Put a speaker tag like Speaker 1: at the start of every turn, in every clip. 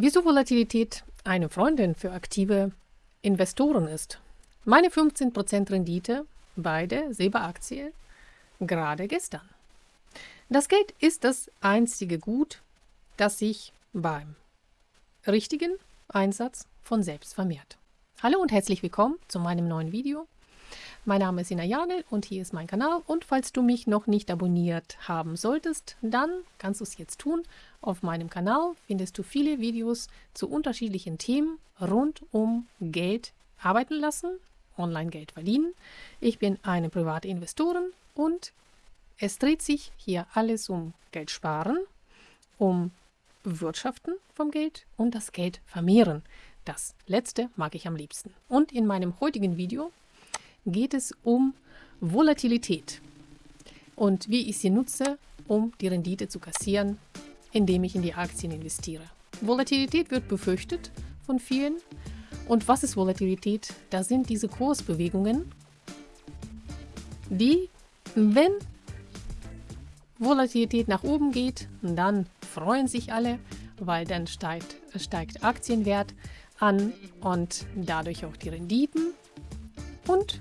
Speaker 1: Wieso Volatilität eine Freundin für aktive Investoren ist. Meine 15% Rendite bei der Silberaktie gerade gestern. Das Geld ist das einzige Gut, das sich beim richtigen Einsatz von selbst vermehrt. Hallo und herzlich willkommen zu meinem neuen Video. Mein Name ist Ina Janel und hier ist mein Kanal und falls du mich noch nicht abonniert haben solltest, dann kannst du es jetzt tun. Auf meinem Kanal findest du viele Videos zu unterschiedlichen Themen rund um Geld arbeiten lassen, Online-Geld verdienen. Ich bin eine private Investorin und es dreht sich hier alles um Geld sparen, um Wirtschaften vom Geld und das Geld vermehren. Das letzte mag ich am liebsten. Und in meinem heutigen Video geht es um Volatilität und wie ich sie nutze, um die Rendite zu kassieren, indem ich in die Aktien investiere. Volatilität wird befürchtet von vielen. Und was ist Volatilität? Das sind diese Kursbewegungen, die, wenn Volatilität nach oben geht, dann freuen sich alle, weil dann steigt, steigt Aktienwert an und dadurch auch die Renditen. Und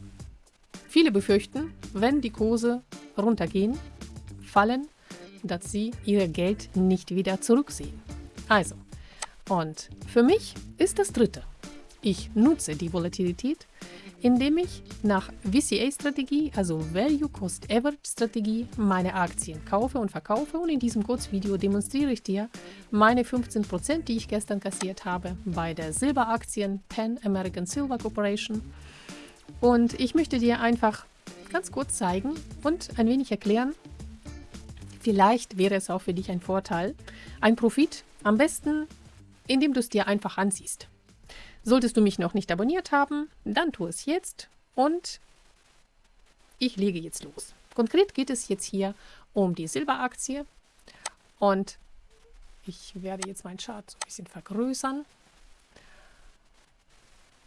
Speaker 1: Viele befürchten, wenn die Kurse runtergehen, fallen, dass sie ihr Geld nicht wieder zurücksehen. Also, und für mich ist das dritte. Ich nutze die Volatilität, indem ich nach VCA-Strategie, also Value Cost Average Strategie, meine Aktien kaufe und verkaufe und in diesem Kurzvideo demonstriere ich dir meine 15%, die ich gestern kassiert habe bei der Silberaktien Pan American Silver Corporation und ich möchte dir einfach ganz kurz zeigen und ein wenig erklären, vielleicht wäre es auch für dich ein Vorteil, ein Profit, am besten, indem du es dir einfach ansiehst. Solltest du mich noch nicht abonniert haben, dann tu es jetzt und ich lege jetzt los. Konkret geht es jetzt hier um die Silberaktie und ich werde jetzt meinen Chart so ein bisschen vergrößern.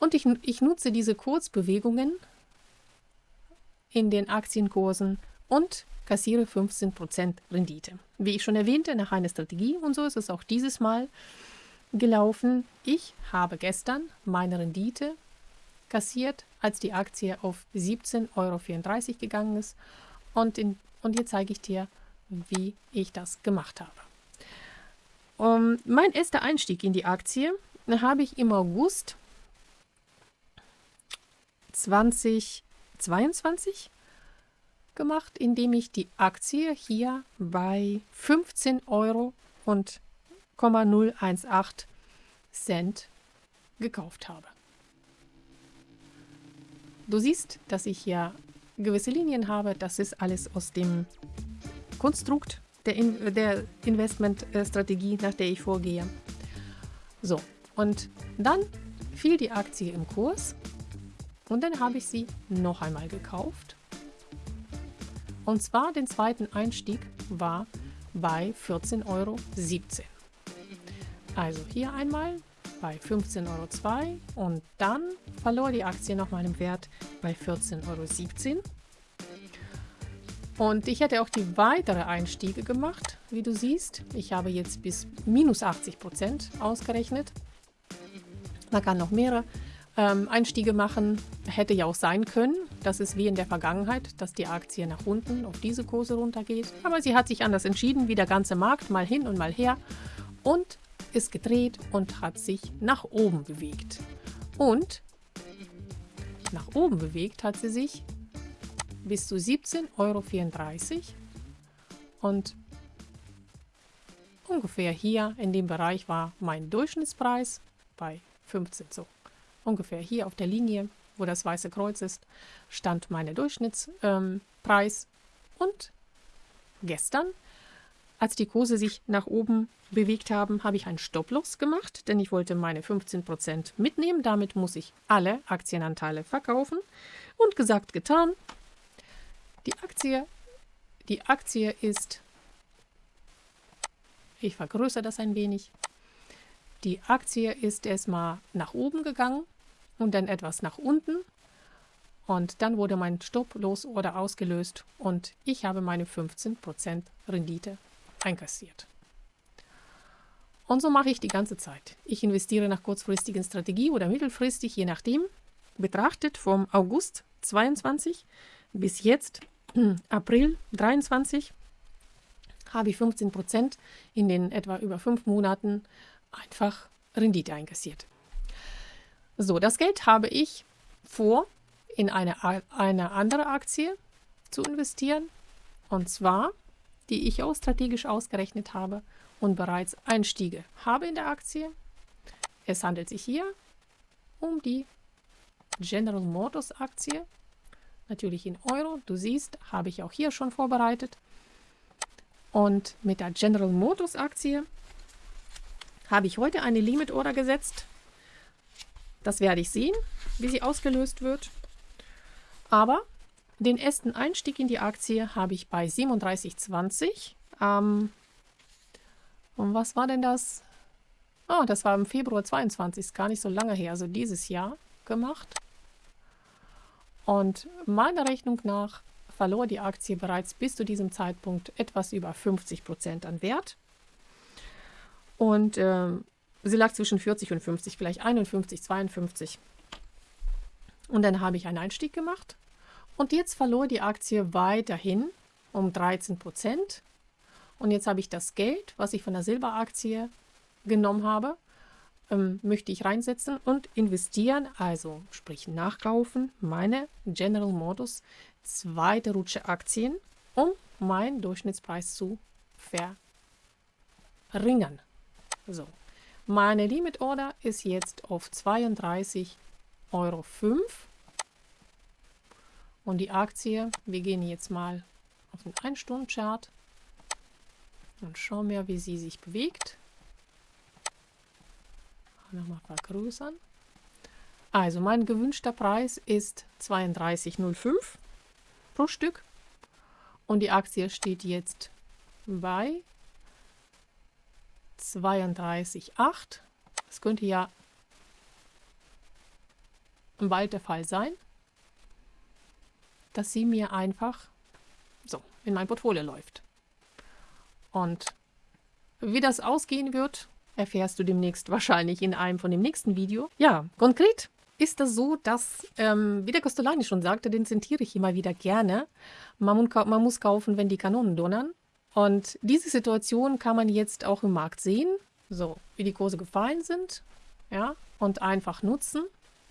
Speaker 1: Und ich, ich nutze diese Kurzbewegungen in den Aktienkursen und kassiere 15% Rendite. Wie ich schon erwähnte, nach einer Strategie und so ist es auch dieses Mal gelaufen. Ich habe gestern meine Rendite kassiert, als die Aktie auf 17,34 Euro gegangen ist. Und, in, und hier zeige ich dir, wie ich das gemacht habe. Um, mein erster Einstieg in die Aktie habe ich im August 2022 gemacht, indem ich die Aktie hier bei 15 Euro und 018 Cent gekauft habe. Du siehst, dass ich hier gewisse Linien habe. Das ist alles aus dem Konstrukt der, In der Investmentstrategie, nach der ich vorgehe. So, und dann fiel die Aktie im Kurs und dann habe ich sie noch einmal gekauft. Und zwar den zweiten Einstieg war bei 14,17 Euro. Also hier einmal bei 15,02 Euro und dann verlor die Aktie nochmal im Wert bei 14,17 Euro. Und ich hätte auch die weitere Einstiege gemacht, wie du siehst. Ich habe jetzt bis minus 80 Prozent ausgerechnet. Man kann noch mehrere ähm, Einstiege machen. Hätte ja auch sein können, dass es wie in der Vergangenheit, dass die Aktie nach unten auf diese Kurse runtergeht. Aber sie hat sich anders entschieden, wie der ganze Markt, mal hin und mal her. Und ist gedreht und hat sich nach oben bewegt. Und nach oben bewegt hat sie sich bis zu 17,34 Euro. Und ungefähr hier in dem Bereich war mein Durchschnittspreis bei 15 so ungefähr hier auf der Linie, wo das weiße Kreuz ist, stand mein Durchschnittspreis. Ähm, und gestern, als die Kurse sich nach oben bewegt haben, habe ich einen Stopploss gemacht, denn ich wollte meine 15% mitnehmen. Damit muss ich alle Aktienanteile verkaufen. Und gesagt, getan. Die Aktie, die Aktie ist, ich vergrößere das ein wenig, die Aktie ist erstmal nach oben gegangen und dann etwas nach unten. Und dann wurde mein Stop-Los-Order ausgelöst und ich habe meine 15% Rendite einkassiert. Und so mache ich die ganze Zeit. Ich investiere nach kurzfristigen Strategie oder mittelfristig, je nachdem. Betrachtet vom August 22 bis jetzt April 23 habe ich 15 Prozent in den etwa über fünf Monaten einfach Rendite einkassiert. So, das Geld habe ich vor, in eine, eine andere Aktie zu investieren. Und zwar, die ich auch strategisch ausgerechnet habe und bereits Einstiege habe in der Aktie. Es handelt sich hier um die General Motors Aktie. Natürlich in Euro. Du siehst, habe ich auch hier schon vorbereitet. Und mit der General Motors Aktie habe ich heute eine Limit Order gesetzt. Das werde ich sehen, wie sie ausgelöst wird. Aber den ersten Einstieg in die Aktie habe ich bei 37,20. Ähm, und was war denn das? Oh, das war im Februar 22, ist gar nicht so lange her, also dieses Jahr gemacht. Und meiner Rechnung nach verlor die Aktie bereits bis zu diesem Zeitpunkt etwas über 50 Prozent an Wert. Und äh, sie lag zwischen 40 und 50, vielleicht 51, 52. Und dann habe ich einen Einstieg gemacht. Und jetzt verlor die Aktie weiterhin um 13 Prozent. Und jetzt habe ich das Geld, was ich von der Silberaktie genommen habe, ähm, möchte ich reinsetzen und investieren, also sprich nachkaufen, meine General Motors zweite Rutsche Aktien, um meinen Durchschnittspreis zu verringern. So, meine Limit Order ist jetzt auf 32,05 Euro. Und die Aktie, wir gehen jetzt mal auf den 1-Stunden-Chart und schauen wir, wie sie sich bewegt nochmal vergrößern. Also mein gewünschter Preis ist 32,05 pro Stück und die Aktie steht jetzt bei 32,8. Das könnte ja bald der Fall sein, dass sie mir einfach so in mein Portfolio läuft. Und wie das ausgehen wird, erfährst du demnächst wahrscheinlich in einem von dem nächsten Video. Ja, konkret ist das so, dass, ähm, wie der Costolani schon sagte, den zitiere ich immer wieder gerne, man, man muss kaufen, wenn die Kanonen donnern. Und diese Situation kann man jetzt auch im Markt sehen, so wie die Kurse gefallen sind, ja, und einfach nutzen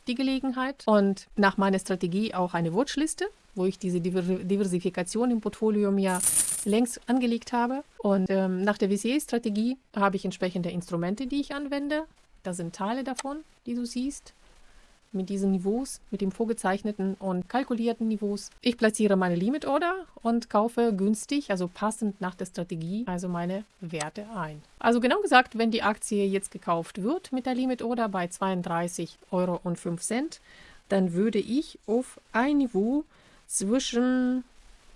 Speaker 1: die Gelegenheit. Und nach meiner Strategie auch eine Watchliste, wo ich diese Diversifikation im Portfolio mir längst angelegt habe. Und ähm, nach der VCA-Strategie habe ich entsprechende Instrumente, die ich anwende. Da sind Teile davon, die du siehst, mit diesen Niveaus, mit dem vorgezeichneten und kalkulierten Niveaus. Ich platziere meine Limit Order und kaufe günstig, also passend nach der Strategie, also meine Werte ein. Also genau gesagt, wenn die Aktie jetzt gekauft wird mit der Limit Order bei 32,05 Euro, dann würde ich auf ein Niveau zwischen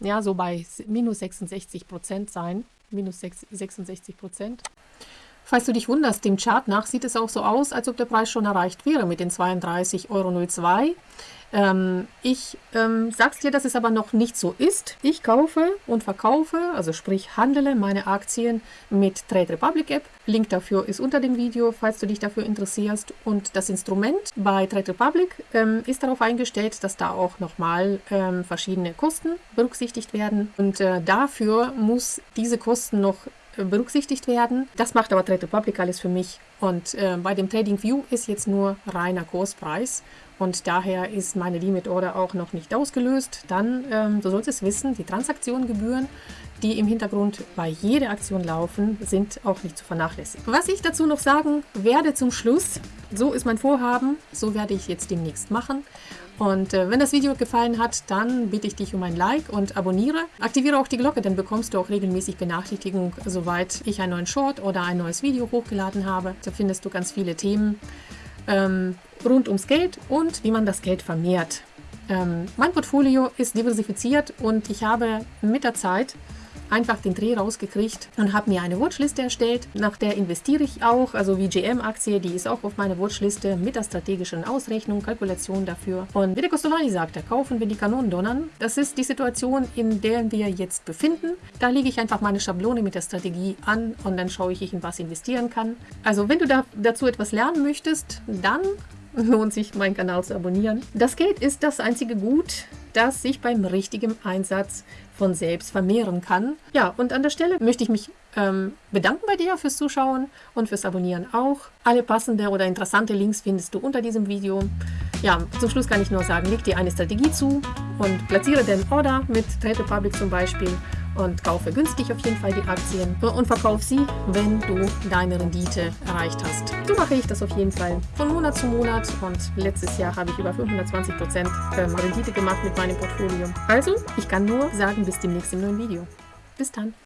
Speaker 1: ja, so bei minus 66 Prozent sein. Minus 66 Prozent. Falls du dich wunderst, dem Chart nach sieht es auch so aus, als ob der Preis schon erreicht wäre mit den 32,02 Euro. Ähm, ich ähm, sag's dir, dass es aber noch nicht so ist. Ich kaufe und verkaufe, also sprich handele meine Aktien mit Trade Republic App. Link dafür ist unter dem Video, falls du dich dafür interessierst. Und das Instrument bei Trade Republic ähm, ist darauf eingestellt, dass da auch nochmal ähm, verschiedene Kosten berücksichtigt werden. Und äh, dafür muss diese Kosten noch berücksichtigt werden. Das macht aber Trade Republic alles für mich. Und äh, bei dem Trading View ist jetzt nur reiner Kurspreis und daher ist meine Limit Order auch noch nicht ausgelöst. Dann, ähm, du solltest wissen, die Transaktionsgebühren, die im Hintergrund bei jeder Aktion laufen, sind auch nicht zu vernachlässigen. Was ich dazu noch sagen werde zum Schluss, so ist mein Vorhaben, so werde ich jetzt demnächst machen. Und äh, wenn das Video gefallen hat, dann bitte ich dich um ein Like und abonniere. Aktiviere auch die Glocke, dann bekommst du auch regelmäßig Benachrichtigungen, soweit ich einen neuen Short oder ein neues Video hochgeladen habe. Da findest du ganz viele Themen ähm, rund ums Geld und wie man das Geld vermehrt. Ähm, mein Portfolio ist diversifiziert und ich habe mit der Zeit einfach den Dreh rausgekriegt und habe mir eine Watchliste erstellt. Nach der investiere ich auch, also wie GM-Aktie, die ist auch auf meiner Watchliste mit der strategischen Ausrechnung, Kalkulation dafür. Und wie der Costolani sagte, kaufen wir die Kanonen donnern. Das ist die Situation, in der wir jetzt befinden. Da lege ich einfach meine Schablone mit der Strategie an und dann schaue ich, in was investieren kann. Also wenn du da, dazu etwas lernen möchtest, dann lohnt sich, meinen Kanal zu abonnieren. Das Geld ist das einzige Gut, das sich beim richtigen Einsatz von selbst vermehren kann. Ja, und an der Stelle möchte ich mich ähm, bedanken bei dir fürs Zuschauen und fürs Abonnieren auch. Alle passende oder interessante Links findest du unter diesem Video. Ja, zum Schluss kann ich nur sagen, leg dir eine Strategie zu und platziere den Order mit Trade Republic zum Beispiel und kaufe günstig auf jeden Fall die Aktien und verkauf sie, wenn du deine Rendite erreicht hast. So mache ich das auf jeden Fall von Monat zu Monat und letztes Jahr habe ich über 520% ähm, Rendite gemacht mit meinem Portfolio. Also, ich kann nur sagen, bis demnächst im neuen Video. Bis dann.